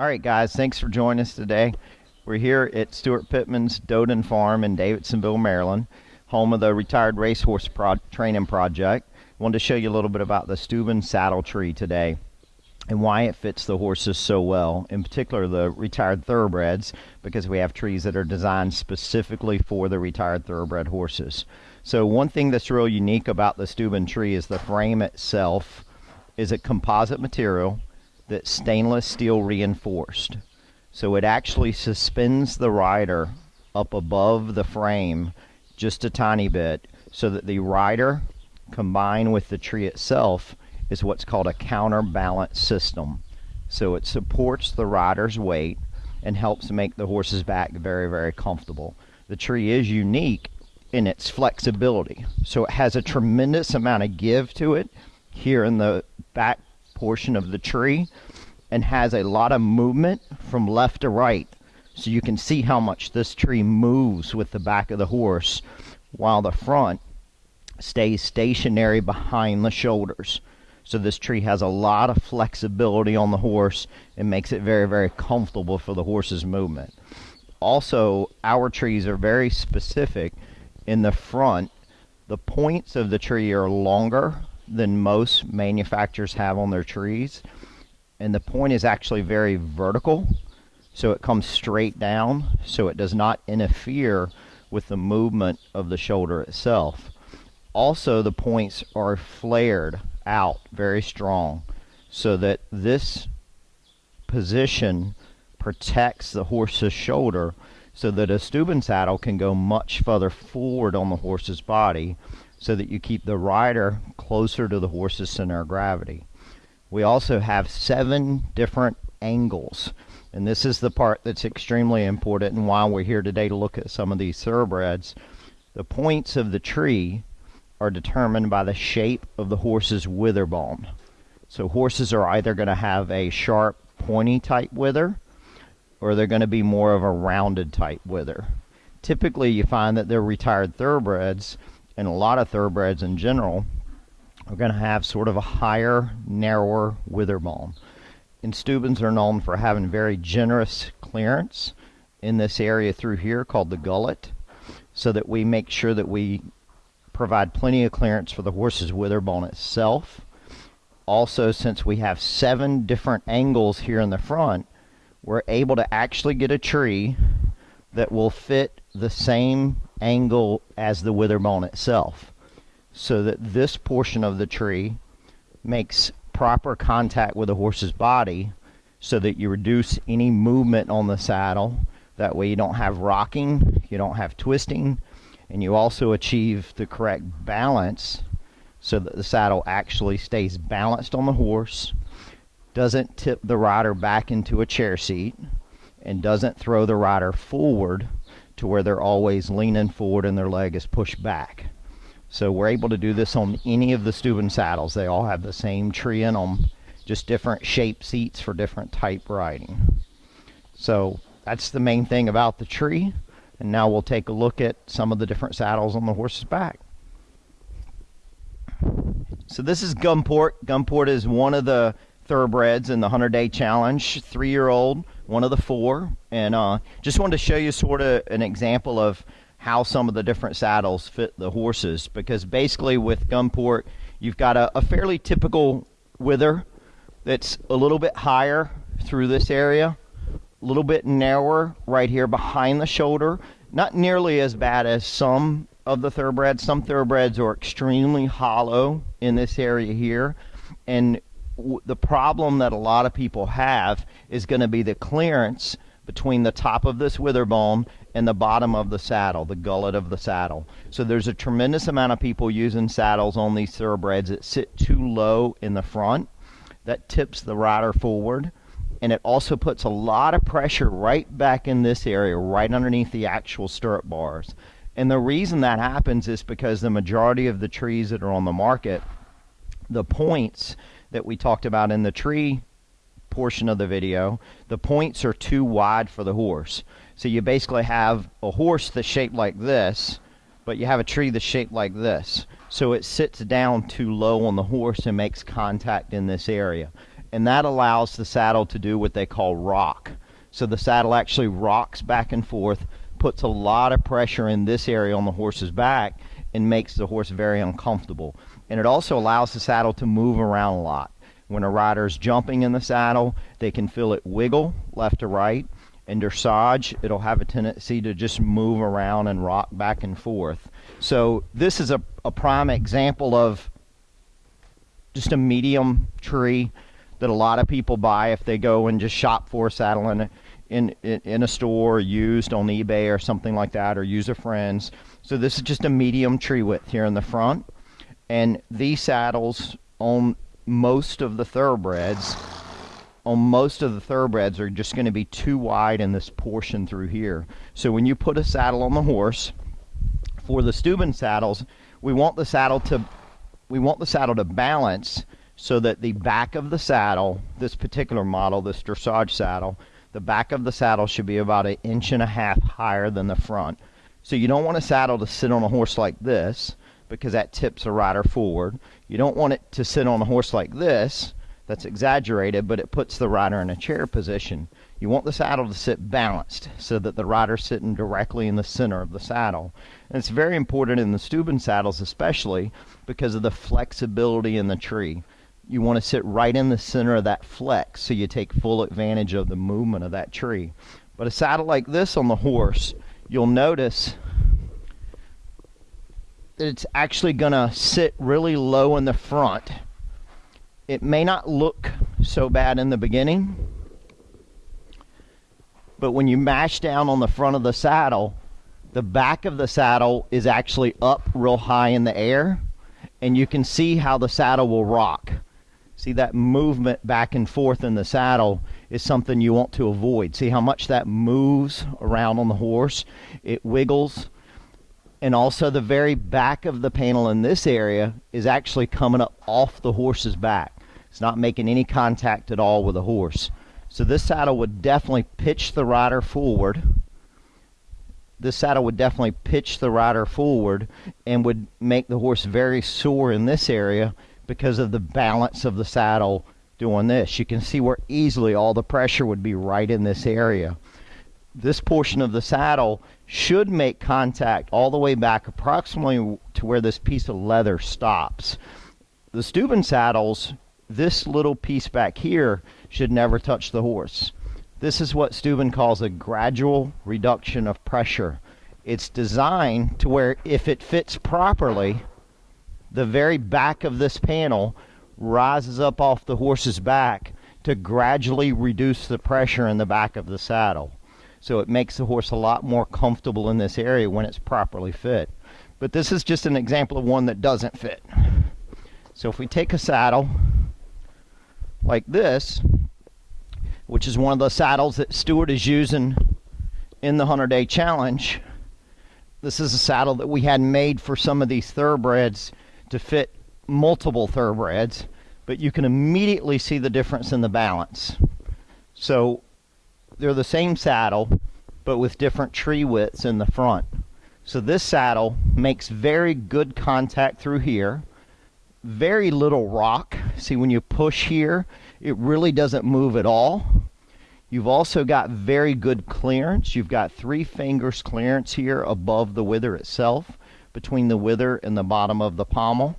All right, guys, thanks for joining us today. We're here at Steuart Pittman's Dodon Farm in Davidsonville, Maryland, home of the Retired Racehorse Pro Training Project. Wanted to show you a little bit about the Stübben saddle tree today and why it fits the horses so well, in particular the retired thoroughbreds, because we have trees that are designed specifically for the retired thoroughbred horses. So one thing that's real unique about the Stübben tree is the frame itself is a composite material that's stainless steel reinforced. So it actually suspends the rider up above the frame just a tiny bit so that the rider combined with the tree itself is what's called a counterbalance system. So it supports the rider's weight and helps make the horse's back very, very comfortable. The tree is unique in its flexibility. So it has a tremendous amount of give to it here in the back portion of the tree and has a lot of movement from left to right. So you can see how much this tree moves with the back of the horse while the front stays stationary behind the shoulders. So this tree has a lot of flexibility on the horse and makes it very, very comfortable for the horse's movement. Also, our trees are very specific in the front. The points of the tree are longer than most manufacturers have on their trees and the point is actually very vertical so it comes straight down so it does not interfere with the movement of the shoulder itself also the points are flared out very strong so that this position protects the horse's shoulder so that a Stübben saddle can go much further forward on the horse's body so that you keep the rider closer to the horse's center of gravity. We also have seven different angles. And this is the part that's extremely important and why we're here today to look at some of these thoroughbreds. The points of the tree are determined by the shape of the horse's wither bone. So horses are either going to have a sharp, pointy type wither, or they're going to be more of a rounded type wither. Typically, you find that they're retired thoroughbreds, and a lot of thoroughbreds in general we're going to have sort of a higher, narrower wither bone. And Stübbens are known for having very generous clearance in this area through here called the gullet so that we make sure that we provide plenty of clearance for the horse's wither bone itself. Also, since we have seven different angles here in the front, we're able to actually get a tree that will fit the same angle as the wither bone itself so that this portion of the tree makes proper contact with the horse's body so that you reduce any movement on the saddle. That way you don't have rocking, you don't have twisting, and you also achieve the correct balance so that the saddle actually stays balanced on the horse, doesn't tip the rider back into a chair seat, and doesn't throw the rider forward to where they're always leaning forward and their leg is pushed back. So we're able to do this on any of the Stübben saddles. They all have the same tree in them, just different shape seats for different type riding. So that's the main thing about the tree. And now we'll take a look at some of the different saddles on the horse's back. So this is Gunport. Gunport is one of the thoroughbreds in the 100 day challenge, three year old, one of the four. And uh, just wanted to show you sort of an example of how some of the different saddles fit the horses. Because basically with Gunport you've got a, a fairly typical wither that's a little bit higher through this area a little bit narrower right here behind the shoulder. Not nearly as bad as some of the thoroughbreds. Some thoroughbreds are extremely hollow in this area here. And the problem that a lot of people have is going to be the clearance between the top of this wither bone and the bottom of the saddle, the gullet of the saddle. So there's a tremendous amount of people using saddles on these thoroughbreds that sit too low in the front. That tips the rider forward. And it also puts a lot of pressure right back in this area, right underneath the actual stirrup bars. And the reason that happens is because the majority of the trees that are on the market, the points that we talked about in the tree portion of the video, the points are too wide for the horse. So you basically have a horse that's shaped like this, but you have a tree that's shaped like this. So it sits down too low on the horse and makes contact in this area. and that allows the saddle to do what they call rock. So the saddle actually rocks back and forth, puts a lot of pressure in this area on the horse's back, and makes the horse very uncomfortable. And it also allows the saddle to move around a lot. When a rider is jumping in the saddle, they can feel it wiggle left to right. In dressage, it'll have a tendency to just move around and rock back and forth. So this is a, a prime example of just a medium tree that a lot of people buy if they go and just shop for a saddle in in, in a store used on eBay or something like that or use a friend's. So this is just a medium tree width here in the front. And these saddles on most of the thoroughbreds on most of the thoroughbreds are just going to be too wide in this portion through here. So when you put a saddle on the horse, for the Stübben saddles, we want the saddle to we want the saddle to balance so that the back of the saddle, this particular model, this dressage saddle, the back of the saddle should be about an inch and a half higher than the front. So you don't want a saddle to sit on a horse like this because that tips a rider forward. You don't want it to sit on a horse like this that's exaggerated, but it puts the rider in a chair position. You want the saddle to sit balanced so that the rider's sitting directly in the center of the saddle. And it's very important in the Stübben saddles especially because of the flexibility in the tree you want to sit right in the center of that flex so you take full advantage of the movement of that tree. But a saddle like this on the horse, you'll notice that it's actually going to sit really low in the front. It may not look so bad in the beginning, but when you mash down on the front of the saddle, the back of the saddle is actually up real high in the air, and you can see how the saddle will rock. See that movement back and forth in the saddle is something you want to avoid. See how much that moves around on the horse? It wiggles. And also the very back of the panel in this area is actually coming up off the horse's back. It's not making any contact at all with the horse. So this saddle would definitely pitch the rider forward. This saddle would definitely pitch the rider forward and would make the horse very sore in this area because of the balance of the saddle doing this. You can see where easily all the pressure would be right in this area. This portion of the saddle should make contact all the way back approximately to where this piece of leather stops. The Stübben saddles, this little piece back here should never touch the horse. This is what Stübben calls a gradual reduction of pressure. It's designed to where if it fits properly, the very back of this panel rises up off the horse's back to gradually reduce the pressure in the back of the saddle. So it makes the horse a lot more comfortable in this area when it's properly fit. But this is just an example of one that doesn't fit. So if we take a saddle like this, which is one of the saddles that Steuart is using in the 100 Day Challenge, this is a saddle that we had made for some of these thoroughbreds to fit multiple thoroughbreds, but you can immediately see the difference in the balance. So they're the same saddle, but with different tree widths in the front. So this saddle makes very good contact through here. Very little rock. See, when you push here, it really doesn't move at all. You've also got very good clearance. You've got three fingers clearance here above the wither itself between the wither and the bottom of the pommel.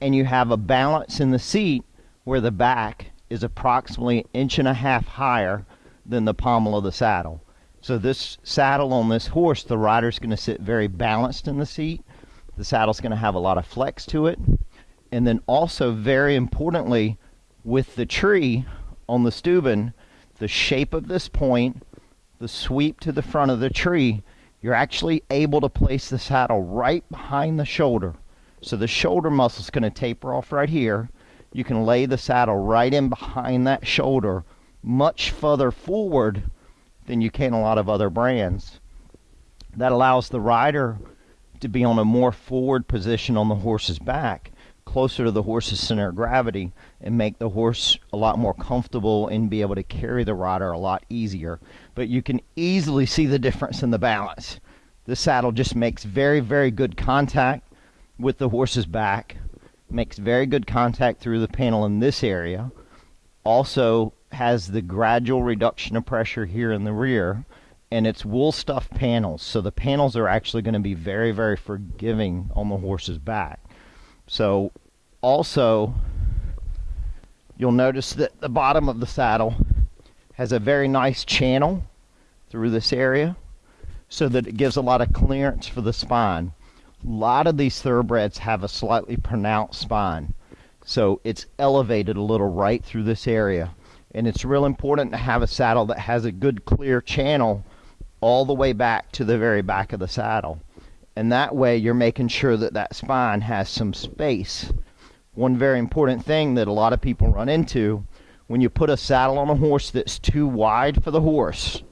And you have a balance in the seat where the back is approximately an inch and a half higher than the pommel of the saddle. So this saddle on this horse, the rider's going to sit very balanced in the seat. The saddle's going to have a lot of flex to it. And then also, very importantly, with the tree on the Stübben, the shape of this point, the sweep to the front of the tree you're actually able to place the saddle right behind the shoulder. So the shoulder muscle is going to taper off right here. You can lay the saddle right in behind that shoulder, much further forward than you can a lot of other brands. That allows the rider to be on a more forward position on the horse's back, closer to the horse's center of gravity, and make the horse a lot more comfortable and be able to carry the rider a lot easier. But you can easily see the difference in the balance. This saddle just makes very, very good contact with the horse's back, makes very good contact through the panel in this area, also has the gradual reduction of pressure here in the rear and it's wool stuff panels. So the panels are actually going to be very very forgiving on the horse's back so also you'll notice that the bottom of the saddle has a very nice channel through this area so that it gives a lot of clearance for the spine a lot of these thoroughbreds have a slightly pronounced spine so it's elevated a little right through this area and it's real important to have a saddle that has a good clear channel all the way back to the very back of the saddle. And that way you're making sure that that spine has some space. One very important thing that a lot of people run into when you put a saddle on a horse that's too wide for the horse,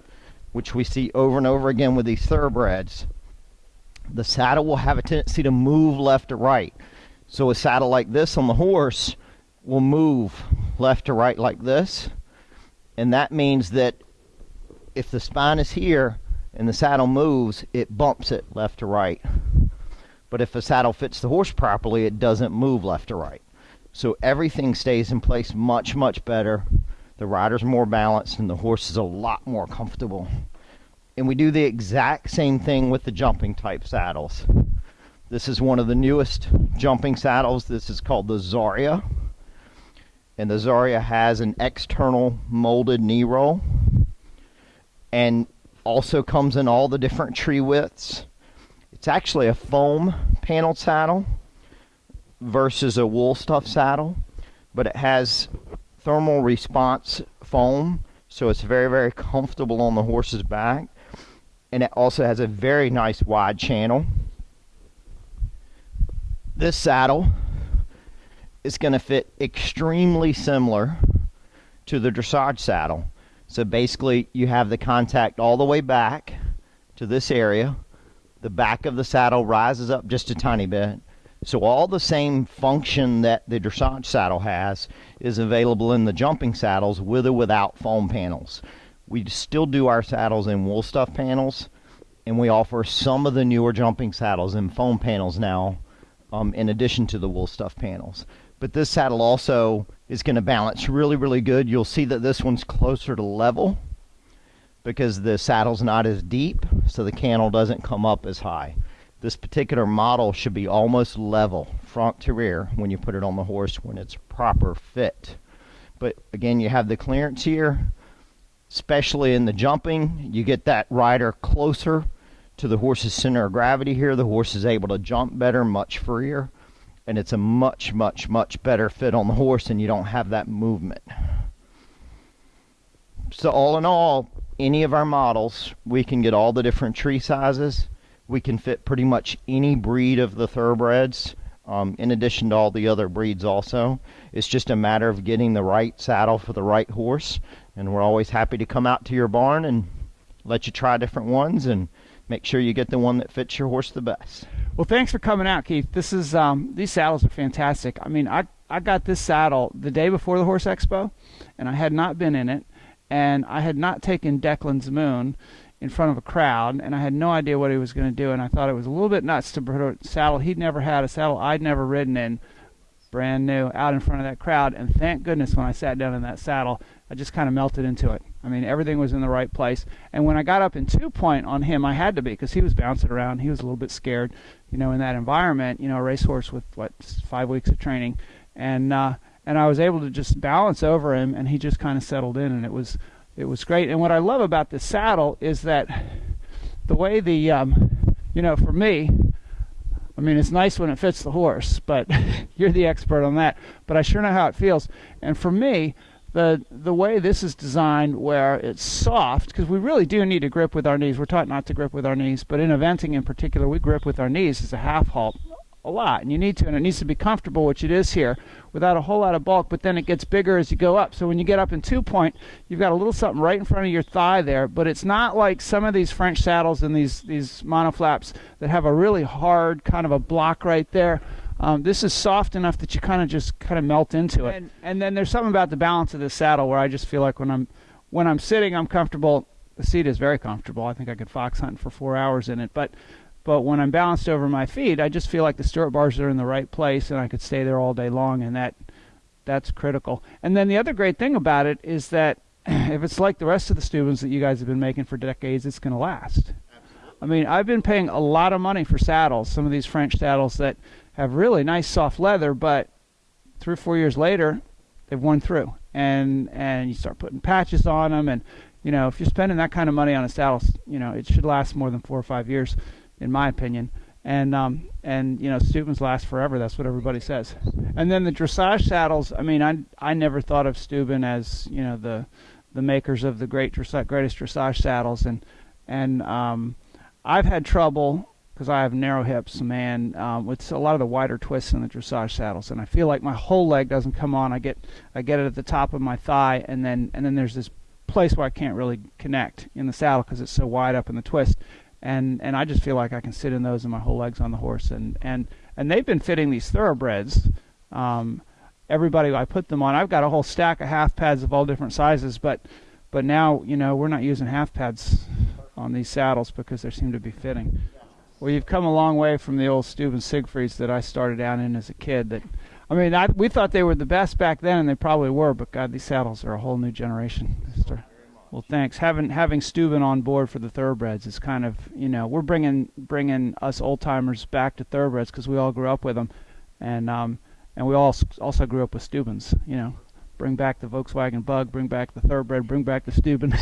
which we see over and over again with these thoroughbreds, the saddle will have a tendency to move left to right. So a saddle like this on the horse will move left to right like this. And that means that if the spine is here and the saddle moves, it bumps it left to right. But if the saddle fits the horse properly, it doesn't move left to right. So everything stays in place much, much better. The rider's more balanced and the horse is a lot more comfortable. And we do the exact same thing with the jumping type saddles. This is one of the newest jumping saddles. This is called the Zaria. And the Zaria has an external molded knee roll and also comes in all the different tree widths. It's actually a foam paneled saddle versus a wool stuff saddle, but it has thermal response foam, so it's very, very comfortable on the horse's back. And it also has a very nice wide channel. This saddle is going to fit extremely similar to the dressage saddle. So basically you have the contact all the way back to this area. The back of the saddle rises up just a tiny bit. So all the same function that the dressage saddle has is available in the jumping saddles with or without foam panels. We still do our saddles in wool stuff panels and we offer some of the newer jumping saddles in foam panels now um, in addition to the wool stuff panels. But this saddle also is going to balance really, really good. You'll see that this one's closer to level because the saddle's not as deep, so the cantle doesn't come up as high. This particular model should be almost level, front to rear, when you put it on the horse when it's proper fit. But again, you have the clearance here, especially in the jumping. You get that rider closer to the horse's center of gravity here. The horse is able to jump better, much freer and it's a much, much, much better fit on the horse and you don't have that movement. So all in all, any of our models, we can get all the different tree sizes. We can fit pretty much any breed of the thoroughbreds, um, in addition to all the other breeds also. It's just a matter of getting the right saddle for the right horse. And we're always happy to come out to your barn and let you try different ones and make sure you get the one that fits your horse the best. Well, thanks for coming out, Keith. This is um, these saddles are fantastic. I mean, I I got this saddle the day before the horse expo, and I had not been in it, and I had not taken Declan's Moon in front of a crowd, and I had no idea what he was going to do, and I thought it was a little bit nuts to put a saddle he'd never had, a saddle I'd never ridden in, brand new, out in front of that crowd. And thank goodness when I sat down in that saddle, I just kind of melted into it. I mean, everything was in the right place. And when I got up in two point on him, I had to be because he was bouncing around. He was a little bit scared, you know, in that environment. You know, a racehorse with what five weeks of training, and uh, and I was able to just balance over him, and he just kind of settled in, and it was it was great. And what I love about this saddle is that the way the um, you know, for me, I mean, it's nice when it fits the horse, but you're the expert on that. But I sure know how it feels. And for me, the the way this is designed where it's soft because we really do need to grip with our knees. We're taught not to grip with our knees but in eventing in particular we grip with our knees as a half halt a lot and you need to and it needs to be comfortable which it is here without a whole lot of bulk but then it gets bigger as you go up. So when you get up in two point you've got a little something right in front of your thigh there but it's not like some of these french saddles and these these monoflaps that have a really hard kind of a block right there um, this is soft enough that you kind of just kind of melt into it. And, and then there's something about the balance of this saddle where I just feel like when I'm when I'm sitting, I'm comfortable. The seat is very comfortable. I think I could fox hunt for four hours in it. But but when I'm balanced over my feet, I just feel like the stirrup bars are in the right place, and I could stay there all day long. And that that's critical. And then the other great thing about it is that if it's like the rest of the Stübbens that you guys have been making for decades, it's going to last. I mean, I've been paying a lot of money for saddles, some of these French saddles that have really nice soft leather, but three or four years later, they've worn through. And and you start putting patches on them, and you know, if you're spending that kind of money on a saddle, you know, it should last more than four or five years, in my opinion. And um, and you know, Stübbens last forever. That's what everybody says. And then the dressage saddles. I mean, I I never thought of Stübben as you know the the makers of the great dressage, greatest dressage saddles, and and um, I've had trouble because I have narrow hips, man, um, with a lot of the wider twists in the dressage saddles, and I feel like my whole leg doesn't come on. I get I get it at the top of my thigh, and then and then there's this place where I can't really connect in the saddle because it's so wide up in the twist, and and I just feel like I can sit in those and my whole leg's on the horse, and and and they've been fitting these thoroughbreds. Um, everybody I put them on, I've got a whole stack of half pads of all different sizes, but but now you know we're not using half pads on these saddles because they seem to be fitting. Well, you've come a long way from the old Stübben Siegfrieds that I started out in as a kid. That, I mean, I, we thought they were the best back then, and they probably were. But God, these saddles are a whole new generation. Mister. Well, thanks. Having having Stübben on board for the thoroughbreds is kind of you know we're bringing bringing us old timers back to thoroughbreds because we all grew up with them, and um and we all also grew up with Stübbens. You know, bring back the Volkswagen Bug, bring back the thoroughbred, bring back the Stübben.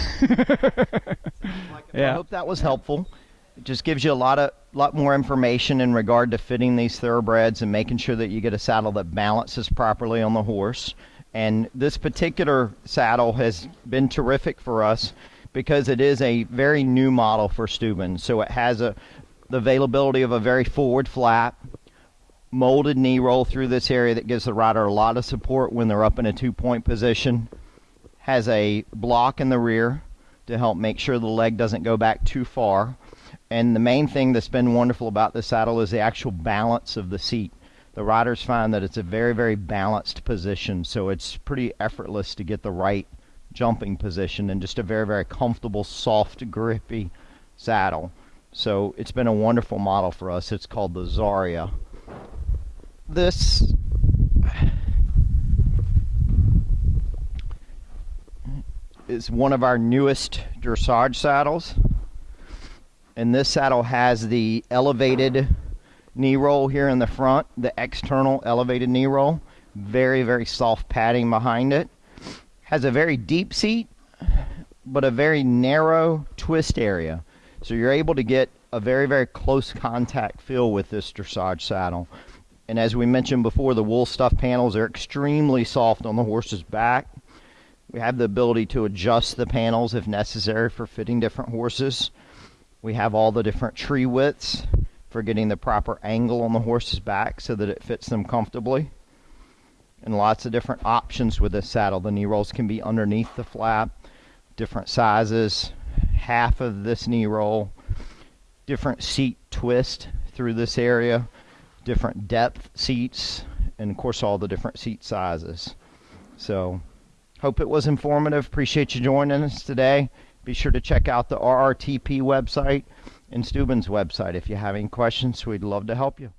yeah. I hope that was helpful. It just gives you a lot of lot more information in regard to fitting these thoroughbreds and making sure that you get a saddle that balances properly on the horse. And this particular saddle has been terrific for us because it is a very new model for Stübben. So it has a the availability of a very forward flap, molded knee roll through this area that gives the rider a lot of support when they're up in a two-point position. Has a block in the rear to help make sure the leg doesn't go back too far and the main thing that's been wonderful about the saddle is the actual balance of the seat. The riders find that it's a very, very balanced position, so it's pretty effortless to get the right jumping position and just a very, very comfortable, soft, grippy saddle. So it's been a wonderful model for us. It's called the Zaria. This is one of our newest dressage saddles and this saddle has the elevated knee roll here in the front, the external elevated knee roll. Very, very soft padding behind it. Has a very deep seat, but a very narrow twist area. So you're able to get a very, very close contact feel with this dressage saddle. And as we mentioned before, the wool stuff panels are extremely soft on the horse's back. We have the ability to adjust the panels if necessary for fitting different horses. We have all the different tree widths for getting the proper angle on the horse's back so that it fits them comfortably. And lots of different options with this saddle. The knee rolls can be underneath the flap, different sizes, half of this knee roll, different seat twist through this area, different depth seats, and of course all the different seat sizes. So hope it was informative. Appreciate you joining us today. Be sure to check out the RRTP website and Stübben's website. If you have any questions, we'd love to help you.